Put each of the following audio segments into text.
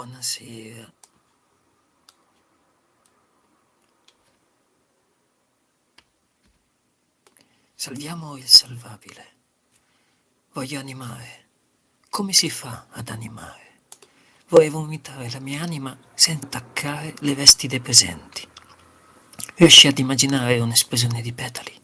Buonasera. Salviamo il salvabile. Voglio animare. Come si fa ad animare? Vorrei vomitare la mia anima senza attaccare le vesti dei presenti. Riesci ad immaginare un'esplosione di petali?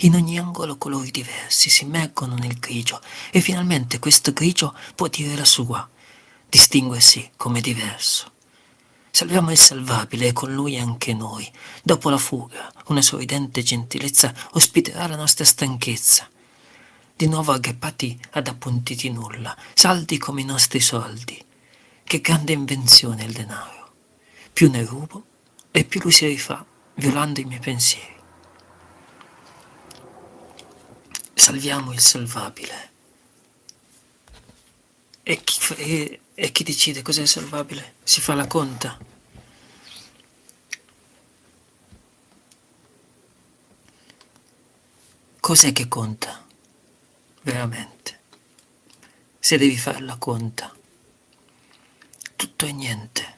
In ogni angolo colori diversi si immergono nel grigio e finalmente questo grigio può dire la sua, distinguersi come diverso. Salviamo il salvabile e con lui anche noi. Dopo la fuga, una sorridente gentilezza ospiterà la nostra stanchezza. Di nuovo aggrappati ad appuntiti nulla, saldi come i nostri soldi. Che grande invenzione il denaro. Più ne rubo e più lui si rifà, violando i miei pensieri. salviamo il salvabile. E chi, e, e chi decide cos'è salvabile? Si fa la conta. Cos'è che conta? Veramente. Se devi fare la conta. Tutto e niente.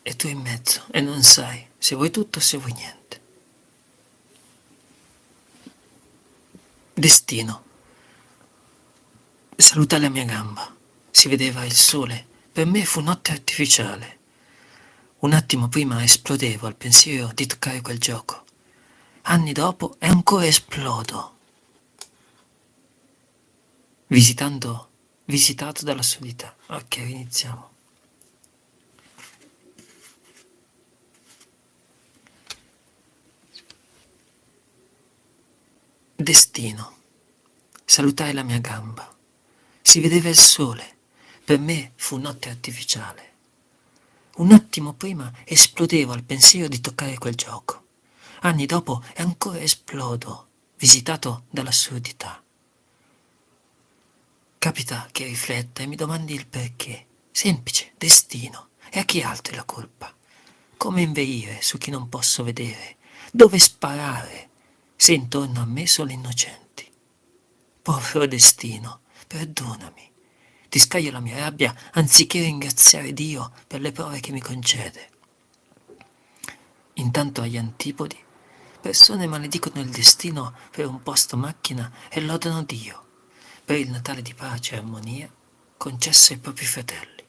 E tu in mezzo e non sai se vuoi tutto o se vuoi niente. Destino. Salutai la mia gamba. Si vedeva il sole. Per me fu notte artificiale. Un attimo prima esplodevo al pensiero di toccare quel gioco. Anni dopo e ancora esplodo. Visitando, visitato dalla solità. Ok, iniziamo. Destino. Salutai la mia gamba. Si vedeva il sole. Per me fu notte artificiale. Un attimo prima esplodevo al pensiero di toccare quel gioco. Anni dopo e ancora esplodo, visitato dall'assurdità. Capita che rifletta e mi domandi il perché. Semplice, destino. E a chi altro è la colpa? Come inveire su chi non posso vedere? Dove sparare? se intorno a me solo innocenti. Povero destino, perdonami. Ti scaglio la mia rabbia anziché ringraziare Dio per le prove che mi concede. Intanto agli antipodi, persone maledicono il destino per un posto macchina e lodano Dio per il Natale di pace e armonia concesso ai propri fratelli.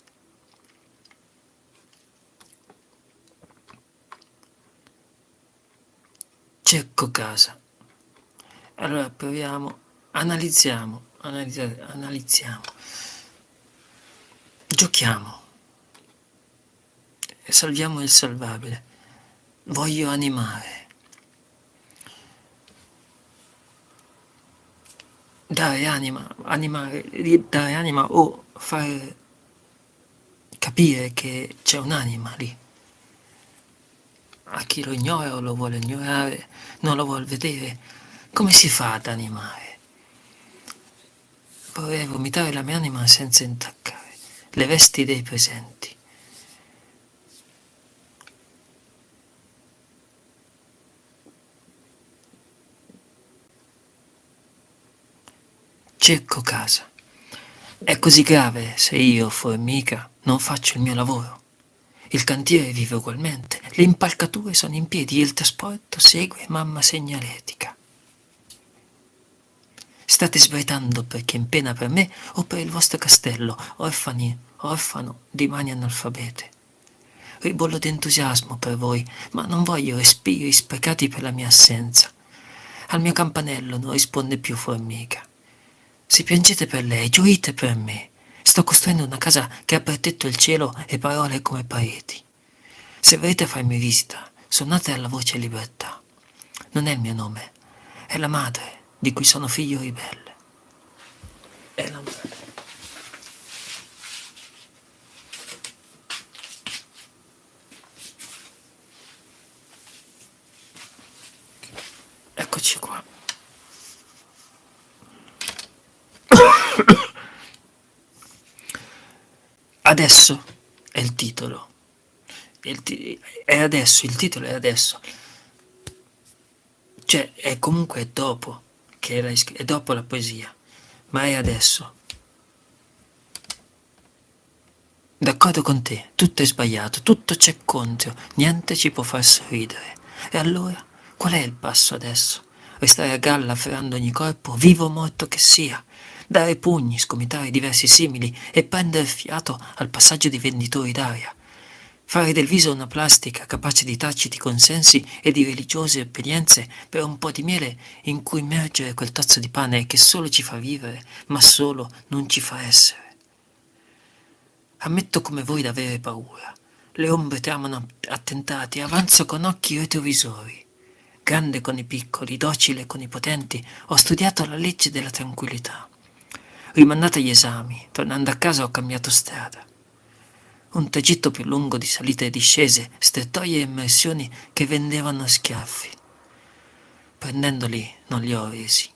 Cerco casa allora proviamo, analizziamo, analizziamo, giochiamo, salviamo il salvabile, voglio animare, dare anima, animare, dare anima o far capire che c'è un'anima lì. A chi lo ignora o lo vuole ignorare, non lo vuole vedere, come si fa ad animare? Vorrei vomitare la mia anima senza intaccare le vesti dei presenti. Cerco casa. È così grave se io, formica, non faccio il mio lavoro. Il cantiere vive ugualmente, le impalcature sono in piedi, il trasporto segue mamma segnaletica. State sbraitando perché in pena per me o per il vostro castello, orfani, orfano di mani analfabete. Ribollo d'entusiasmo per voi, ma non voglio respiri sprecati per la mia assenza. Al mio campanello non risponde più formica. Se piangete per lei, gioite per me. Sto costruendo una casa che ha per tetto il cielo e parole come pareti. Se volete farmi visita, suonate alla voce libertà. Non è il mio nome, è la madre di cui sono figlio ribelle. È la madre. Eccoci qua. Adesso è il titolo. Il ti è adesso, il titolo è adesso. Cioè, è comunque dopo che era, è dopo la poesia, ma è adesso. D'accordo con te, tutto è sbagliato, tutto c'è contro, niente ci può far sorridere. E allora, qual è il passo adesso? Restare a galla afferrando ogni corpo, vivo o morto che sia, dare pugni, scomitare diversi simili e prendere fiato al passaggio di venditori d'aria. Fare del viso una plastica capace di taciti consensi e di religiose obbedienze per un po' di miele in cui immergere quel tozzo di pane che solo ci fa vivere, ma solo non ci fa essere. Ammetto come voi d'avere paura. Le ombre tramano attentati, avanzo con occhi retrovisori. Grande con i piccoli, docile con i potenti, ho studiato la legge della tranquillità. Rimandata gli esami, tornando a casa ho cambiato strada. Un tragitto più lungo di salite e discese, strettoie e immersioni che vendevano schiaffi. Prendendoli non li ho resi.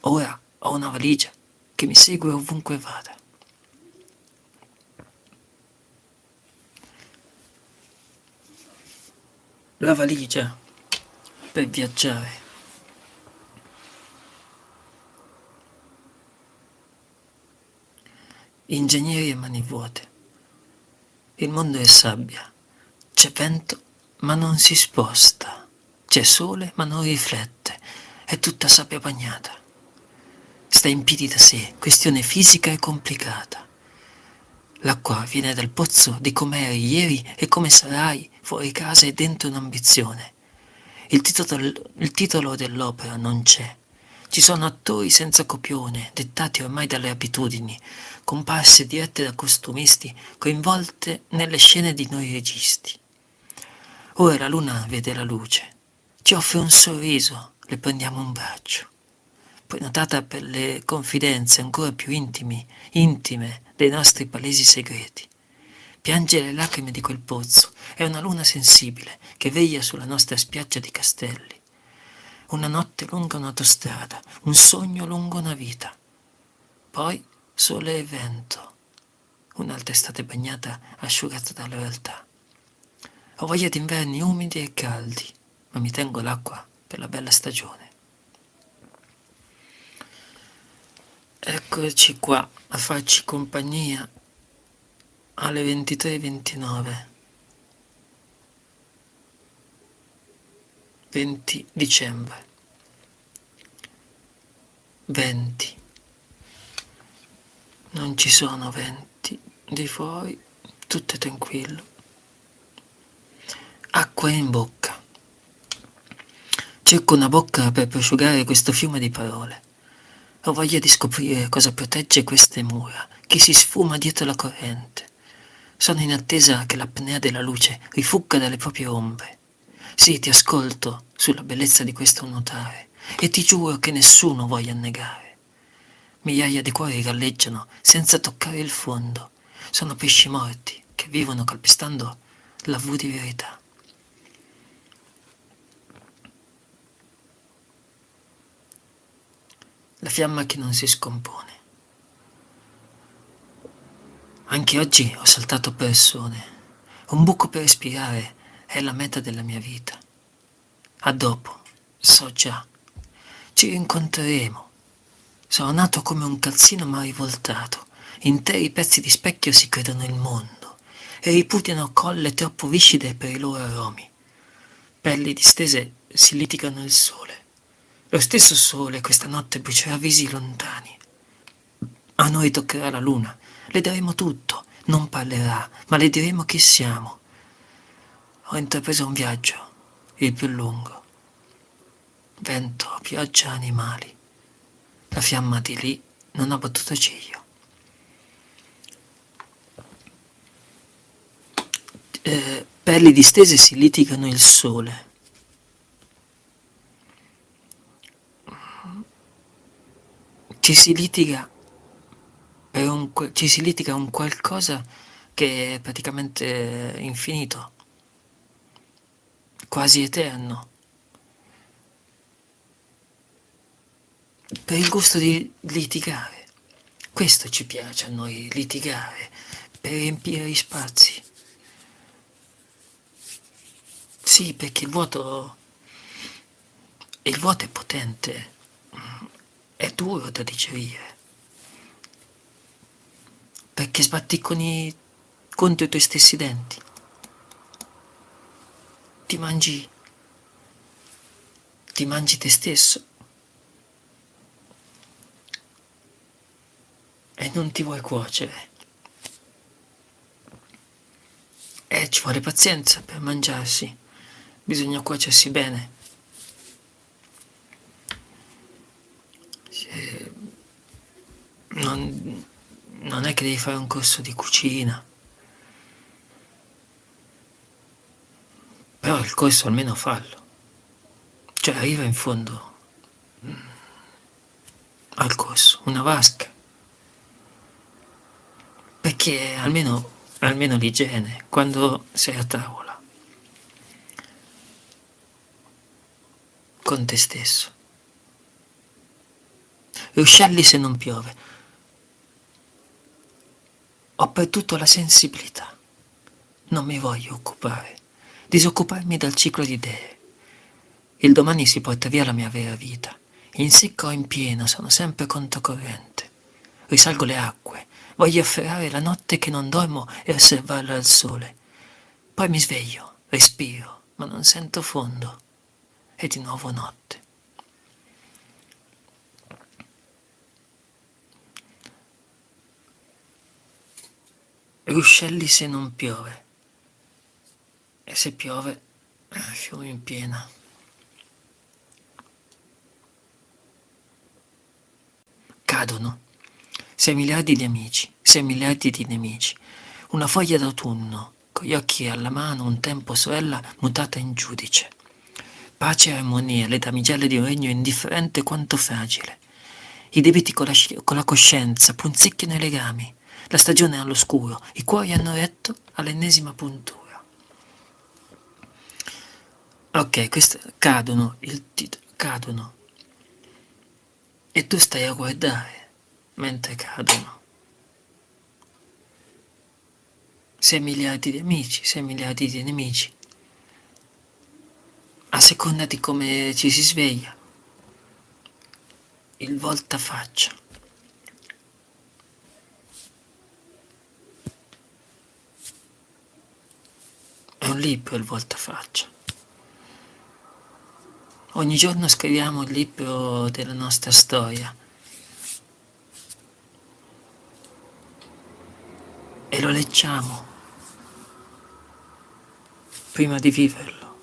Ora ho una valigia che mi segue ovunque vada. la valigia per viaggiare. Ingegneri e mani vuote. Il mondo è sabbia. C'è vento ma non si sposta. C'è sole ma non riflette. È tutta sabbia bagnata. Sta in piedi da sé, questione fisica e complicata. L'acqua viene dal pozzo di come eri ieri e come sarai fuori casa e dentro un'ambizione. Il titolo, il titolo dell'opera non c'è. Ci sono attori senza copione, dettati ormai dalle abitudini, comparse dirette da costumisti, coinvolte nelle scene di noi registi. Ora la luna vede la luce, ci offre un sorriso, le prendiamo un braccio. Poi notata per le confidenze ancora più intimi, intime dei nostri palesi segreti. Piange le lacrime di quel pozzo, è una luna sensibile che veglia sulla nostra spiaggia di castelli. Una notte lungo un'autostrada, un sogno lungo una vita. Poi sole e vento, un'altra estate bagnata, asciugata dalla realtà. Ho voglia di inverni umidi e caldi, ma mi tengo l'acqua per la bella stagione. Eccoci qua a farci compagnia alle 23.29 20 dicembre. 20 non ci sono venti di fuori tutto è tranquillo. Acqua in bocca. Cerco una bocca per prosciugare questo fiume di parole. Ho voglia di scoprire cosa protegge queste mura, chi si sfuma dietro la corrente. Sono in attesa che l'apnea della luce rifugga dalle proprie ombre. Sì, ti ascolto sulla bellezza di questo nuotare e ti giuro che nessuno voglia annegare. Migliaia di cuori galleggiano senza toccare il fondo. Sono pesci morti che vivono calpestando la V di verità. la fiamma che non si scompone. Anche oggi ho saltato persone. Un buco per respirare è la meta della mia vita. A dopo, so già. Ci rincontreremo. Sono nato come un calzino ma rivoltato. Interi pezzi di specchio si credono il mondo e ripudiano colle troppo viscide per i loro aromi. Pelli distese si litigano il sole. Lo stesso sole questa notte brucerà visi lontani. A noi toccherà la luna, le daremo tutto, non parlerà, ma le diremo chi siamo. Ho intrapreso un viaggio, il più lungo. Vento, pioggia, animali. La fiamma di lì non ha battuto ciglio. Eh, pelli distese si litigano il sole. ci si litiga per un, ci si litiga un qualcosa che è praticamente infinito, quasi eterno. Per il gusto di litigare. Questo ci piace a noi, litigare, per riempire gli spazi. Sì, perché il vuoto, il vuoto è potente è duro da digerire. perché sbatti con i, contro i tuoi stessi denti. Ti mangi, ti mangi te stesso. E non ti vuoi cuocere. E ci vuole pazienza per mangiarsi. Bisogna cuocersi bene. Non, non è che devi fare un corso di cucina. Però il corso almeno fallo. Cioè arriva in fondo mm, al corso, una vasca. Perché almeno, almeno l'igiene, quando sei a tavola, con te stesso. Ruscelli se non piove. Ho perduto la sensibilità. Non mi voglio occupare, disoccuparmi dal ciclo di idee. Il domani si porta via la mia vera vita. In secco o in pieno sono sempre controcorrente. Risalgo le acque, voglio afferrare la notte che non dormo e osservarla al sole. Poi mi sveglio, respiro, ma non sento fondo. E di nuovo notte. ruscelli se non piove. E se piove, fiume in piena. Cadono. Sei miliardi di amici, sei miliardi di nemici. Una foglia d'autunno, con gli occhi alla mano, un tempo sorella mutata in giudice. Pace e armonia, le damigelle di un regno indifferente quanto fragile. I debiti con la, con la coscienza punzecchiano i legami la stagione è all'oscuro, i cuori hanno retto all'ennesima puntura. Ok, queste cadono, il titolo, cadono. E tu stai a guardare mentre cadono. Sei miliardi di amici, sei miliardi di nemici. A seconda di come ci si sveglia. Il voltafaccia. È un libro il voltafaccia. Ogni giorno scriviamo il libro della nostra storia. E lo leggiamo prima di viverlo.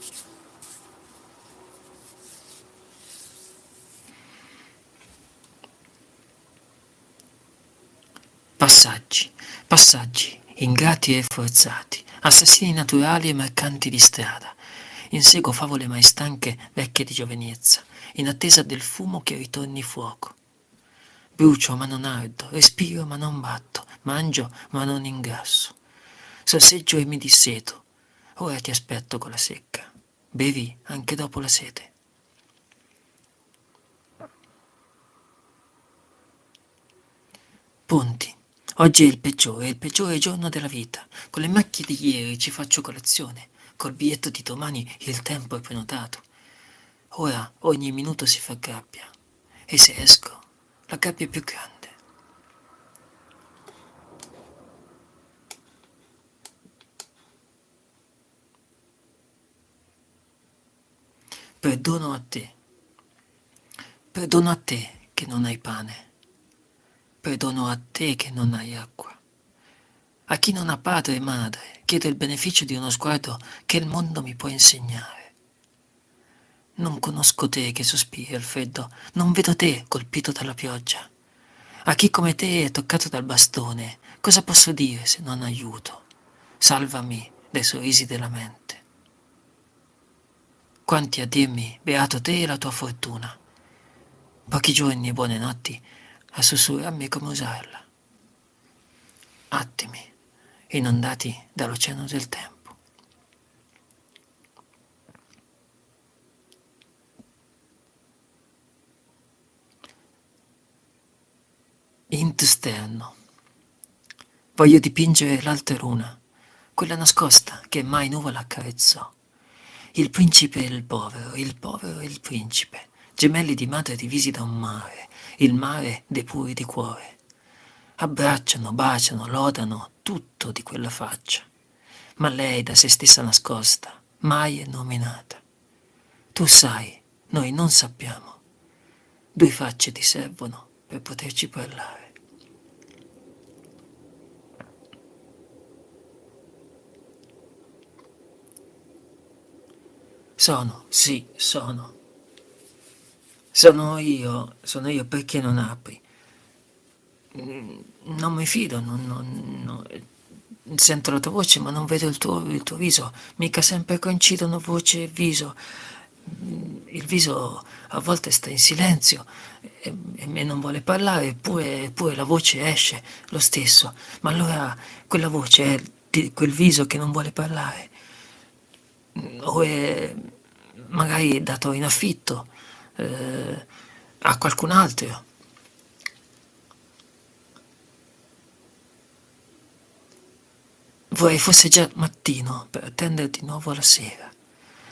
Passaggi, passaggi, ingrati e forzati assassini naturali e mercanti di strada. Inseguo favole mai stanche, vecchie di giovinezza, in attesa del fumo che ritorni fuoco. Brucio ma non ardo, respiro ma non batto, mangio ma non ingrasso. Sorseggio e mi disseto. Ora ti aspetto con la secca. Bevi anche dopo la sete. Ponti. Oggi è il peggiore, il peggiore giorno della vita. Con le macchie di ieri ci faccio colazione. Col biglietto di domani il tempo è prenotato. Ora ogni minuto si fa gabbia. E se esco, la gabbia è più grande. Perdono a te. Perdono a te che non hai pane. Perdono a te che non hai acqua. A chi non ha padre e madre, chiedo il beneficio di uno sguardo che il mondo mi può insegnare. Non conosco te che sospiri al freddo, non vedo te colpito dalla pioggia. A chi come te è toccato dal bastone, cosa posso dire se non aiuto? Salvami dai sorrisi della mente. Quanti a dirmi, beato te e la tua fortuna. Pochi giorni e buone notti a sussurrarmi come usarla. Attimi inondati dall'oceano del tempo. Int sterno. Voglio dipingere l'altra luna, quella nascosta che mai nuvola accarezzò. Il principe e il povero, il povero e il principe, gemelli di madre divisi da un mare, il mare dei puri di cuore. Abbracciano, baciano, lodano tutto di quella faccia, ma lei da se stessa nascosta, mai è nominata. Tu sai, noi non sappiamo. Due facce ti servono per poterci parlare. Sono, sì, sono. Sono io, sono io perché non apri? Mm, non mi fido, non, non, non, sento la tua voce ma non vedo il tuo, il tuo viso, mica sempre coincidono voce e viso. Mm, il viso a volte sta in silenzio e, e non vuole parlare, eppure, eppure la voce esce lo stesso. Ma allora quella voce è quel viso che non vuole parlare? O è magari dato in affitto eh, a qualcun altro. Vorrei fosse già mattino per attendere di nuovo la sera.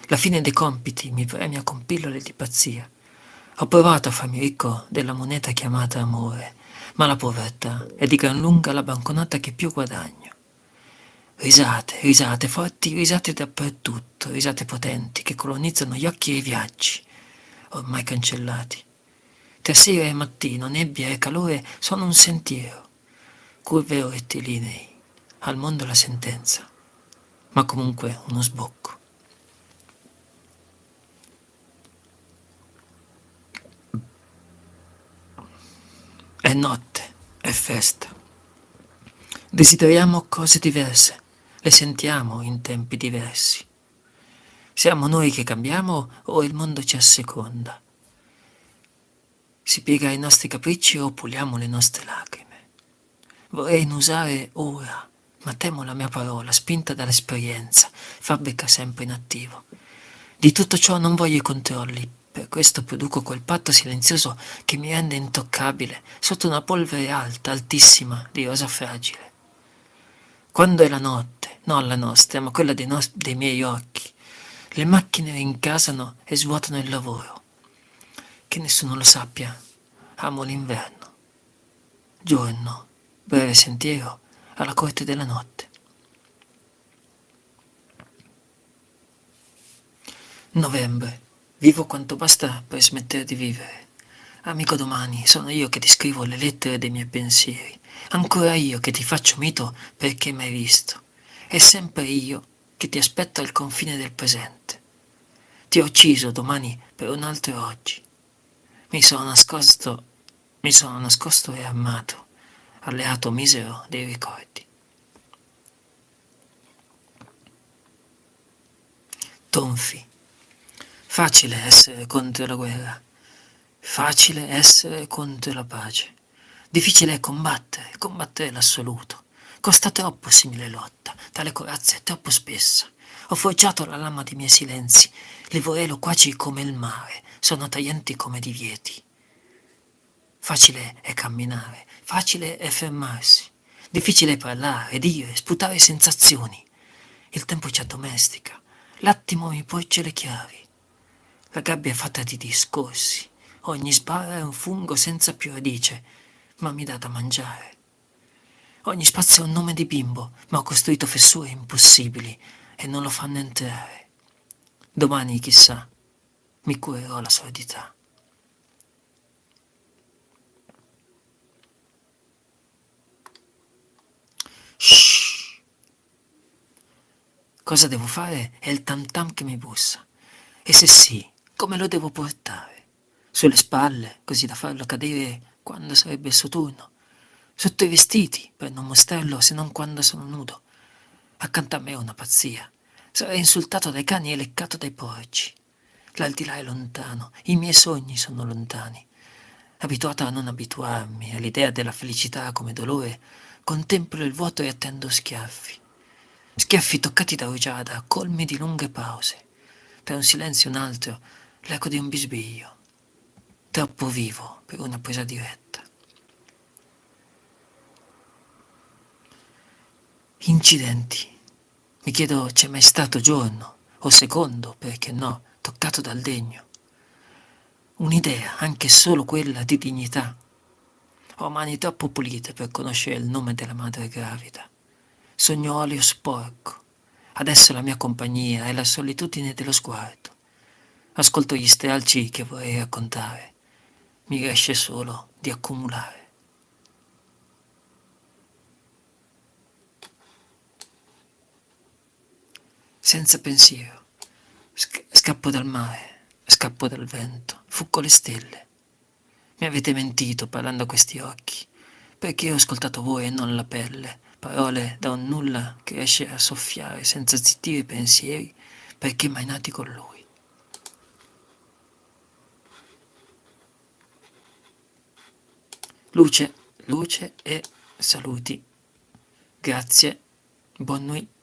La fine dei compiti mi premia con pillole di pazzia. Ho provato a farmi ricco della moneta chiamata amore, ma la povertà è di gran lunga la banconota che più guadagno. Risate, risate, forti risate dappertutto, risate potenti che colonizzano gli occhi e i viaggi, ormai cancellati. Tra sera e mattino, nebbia e calore sono un sentiero, curve o rettilinei, al mondo la sentenza, ma comunque uno sbocco. È notte, è festa. Desideriamo cose diverse, le sentiamo in tempi diversi. Siamo noi che cambiamo o il mondo ci asseconda? Si piega ai nostri capricci o puliamo le nostre lacrime? Vorrei usare ora, ma temo la mia parola, spinta dall'esperienza, fabbrica sempre in attivo. Di tutto ciò non voglio i controlli, per questo produco quel patto silenzioso che mi rende intoccabile sotto una polvere alta, altissima, di rosa fragile. Quando è la notte, non la nostra, ma quella dei, dei miei occhi, le macchine rincasano e svuotano il lavoro. Che nessuno lo sappia, amo l'inverno. Giorno, breve sentiero, alla corte della notte. Novembre. Vivo quanto basta per smettere di vivere. Amico domani, sono io che ti scrivo le lettere dei miei pensieri. Ancora io che ti faccio mito perché mi hai visto. È sempre io che ti aspetto al confine del presente. Ti ho ucciso domani per un altro oggi. Mi sono nascosto, mi sono nascosto e armato, alleato misero dei ricordi. Tonfi. Facile essere contro la guerra, facile essere contro la pace. Difficile è combattere, combattere l'assoluto. Costa troppo simile lotta, tale corazza è troppo spessa. Ho forgiato la lama dei miei silenzi, le vorrei loquaci come il mare, sono taglienti come divieti. Facile è camminare, facile è fermarsi, difficile è parlare, dire, sputare sensazioni. Il tempo ci addomestica, l'attimo mi porge le chiavi. La gabbia è fatta di discorsi, ogni sbarra è un fungo senza più radice, ma mi dà da mangiare. Ogni spazio è un nome di bimbo, ma ho costruito fessure impossibili e non lo fanno entrare. Domani, chissà, mi curerò la sordità. Cosa devo fare è il tam tam che mi bussa. E se sì, come lo devo portare? Sulle spalle, così da farlo cadere quando sarebbe il suo turno, sotto i vestiti per non mostrarlo se non quando sono nudo. Accanto a me è una pazzia. Sarei insultato dai cani e leccato dai porci. L'aldilà è lontano, i miei sogni sono lontani. Abituato a non abituarmi all'idea della felicità come dolore, contemplo il vuoto e attendo schiaffi. Schiaffi toccati da rugiada, colmi di lunghe pause. Per un silenzio un altro, l'eco di un bisbiglio troppo vivo per una presa diretta. Incidenti. Mi chiedo c'è mai stato giorno, o secondo, perché no, toccato dal degno. Un'idea, anche solo quella di dignità. Ho mani troppo pulite per conoscere il nome della madre gravida. Sogno olio sporco. Adesso la mia compagnia è la solitudine dello sguardo. Ascolto gli stralci che vorrei raccontare. Mi riesce solo di accumulare. Senza pensiero. Sc- scappo dal mare, scappo dal vento, fuggo le stelle. Mi avete mentito parlando a questi occhi, perché ho ascoltato voi e non la pelle, parole da un nulla che riesce a soffiare senza zittire i pensieri, perché mai nati con lui. Luce, luce e saluti. Grazie, buon nuit.